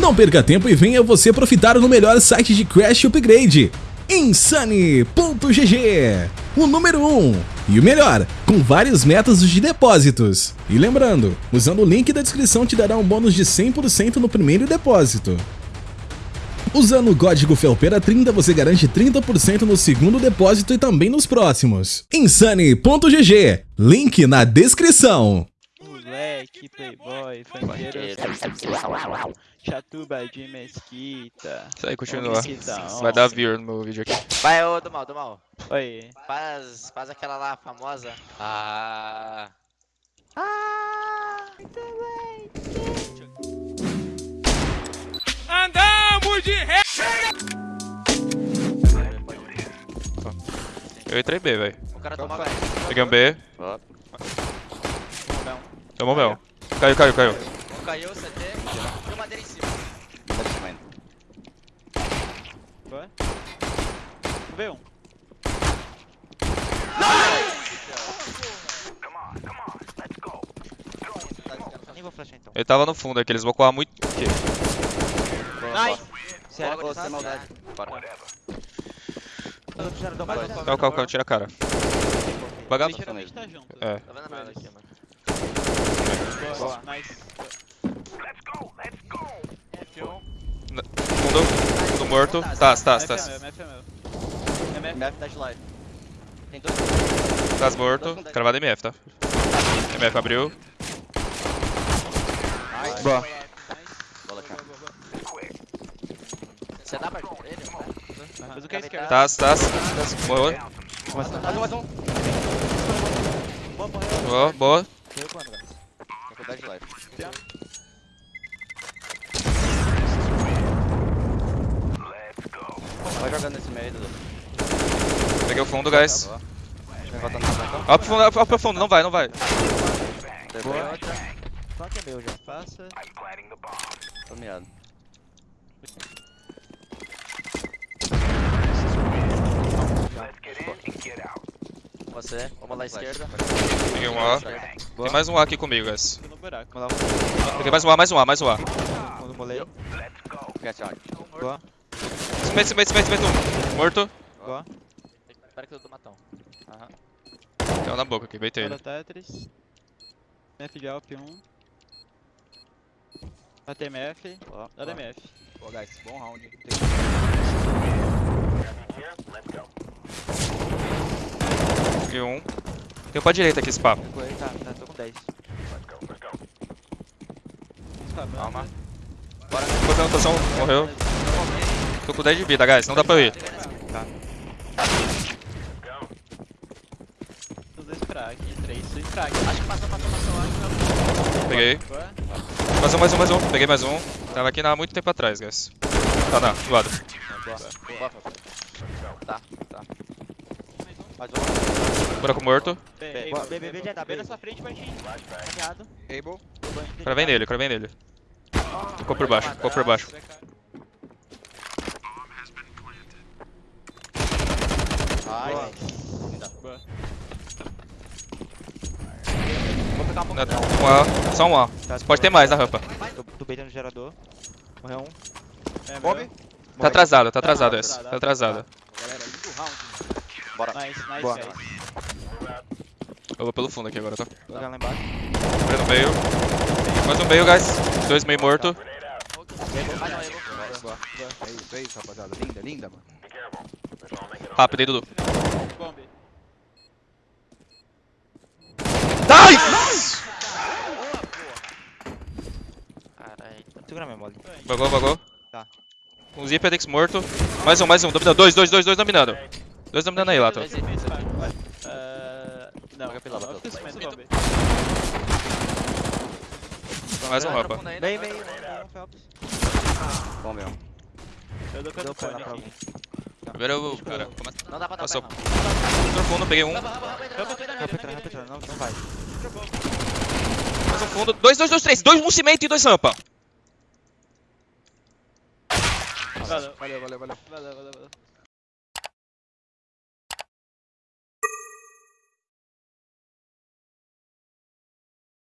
Não perca tempo e venha você profitar no melhor site de Crash Upgrade, Insane.gg, o número 1 um, e o melhor, com vários métodos de depósitos. E lembrando, usando o link da descrição te dará um bônus de 100% no primeiro depósito. Usando o código FELPERA30 você garante 30% no segundo depósito e também nos próximos. Insane.gg, link na descrição. Moleque, playboy, funkeiro, chatuba de mesquita. Isso aí, continua. Mesquitão. Vai dar view no meu vídeo aqui. Vai, ô, do mal, do mal. Oi. Faz, faz aquela lá famosa. Ah. Eu entrei B, velho. O cara toma Peguei um B. Tomou meu. Caiu, caiu, caiu. Um caiu, CT. E o madeira em cima. Um. Nem vou flashar então. Ele tava no fundo aqui, eles vão coar muito. Aqui. Nice. Sério, você sem maldade. Bora. Calma, calma, Calma, tira a cara. Literalmente tá. É. Tá vendo a merda aqui, mano. Boa, nice. Fundo. Fundo morto. Tá, tá, MF tá. é meu, MF é meu. MF, MF dash live. Tem dois. Tá morto. Cravado MF, tá? MF abriu. Boa. Bola aqui. Você dá pra ele? Mas o que é esquerda? Tá, tá. Morreu. Mais um, mais um. Boa, morreu. Boa, boa. Velho? Faculdade de live. Vai jogando nesse meio, Dudu. Peguei o fundo, guys. Banca. Ó pro fundo, ó pro fundo, não vai, não vai. Outra. Só que é meu já. Faça. Tô miado. Você, vamos lá à esquerda. Peguei um A. Tem mais um A aqui comigo, guys. Peguei mais um A, mais um A, mais um A. Quando molei. Get out. Boa. Cimento, cimento, cimento, cimento. Morto. Boa. Espera que eu dou matão. Aham. Tem um na boca aqui, beitei Bora ele. Tetris. MF de Alp 1. Matei MF. Dá da MF. Pô, guys, bom round. Peguei um. Tem um pra direita aqui esse papo. Foi, tá, tá, tô com 10. Calma. Botando rotação, morreu. Tô com 10 de vida, guys, não dá pra eu ir. Os dois frag, três, dois frag. Acho que passou, passou, passou. Acho que Peguei. Boa. Mais um, mais um, mais um. Peguei mais um. Tava aqui há muito tempo atrás, guys. Tá, não, do lado. Boa. Tá, tá. Mais um. Buraco morto. B, B, B, B, já tá bem na sua frente, Martinho. Caminhado. Able. Cravei nele, cravei nele. Ficou por baixo, ficou por baixo. Ai, Boa. Vou pegar um pouco Não. Um A, só um A. Pode ter mais na rampa. Tô, tô beitando o gerador. Morreu um. É, Bob? meu. Tá atrasado, tá atrasado esse. Tá atrasado. Galera, liga o round. Bora. Nice, nice, Boa. Eu vou pelo fundo aqui agora, tá? Vou lá embaixo. No meio. Mais um meio, guys. Dois meio morto. Mais um Able. Boa. É isso, é isso, rapaziada. Linda, linda, mano. Rápido aí, Dudu. Bomb. Nice! Caralho. Segura minha mole. Bagou, bagou. Tá. Um zip, Adex morto. Mais um, mais um. Dominando. Dois, dois, dois, dois dominando. Dois dominando aí, Lato. Ah, Não, fica cimento, bomb. Mais um Tá rampa. bem, bem, Phelps. Bom, meu. Eu dou cano pra lá aqui. Primeiro eu, cara, começa. Não dá pra dar Passou. Outro fundo, peguei um. Rampa não, não vai. Mais um fundo. Dois, dois, dois, três. Dois, um cimento e dois rampa. Valeu, valeu, valeu. valeu, valeu, valeu.